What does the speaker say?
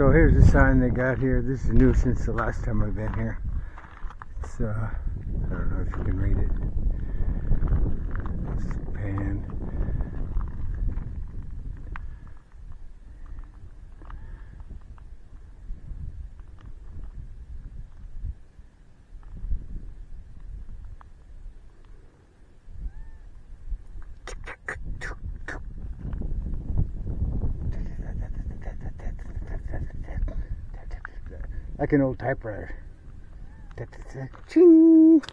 So here's the sign they got here. This is new since the last time I've been here. It's, uh, I don't know if you can read it. It's pan. Like an old typewriter. Ching!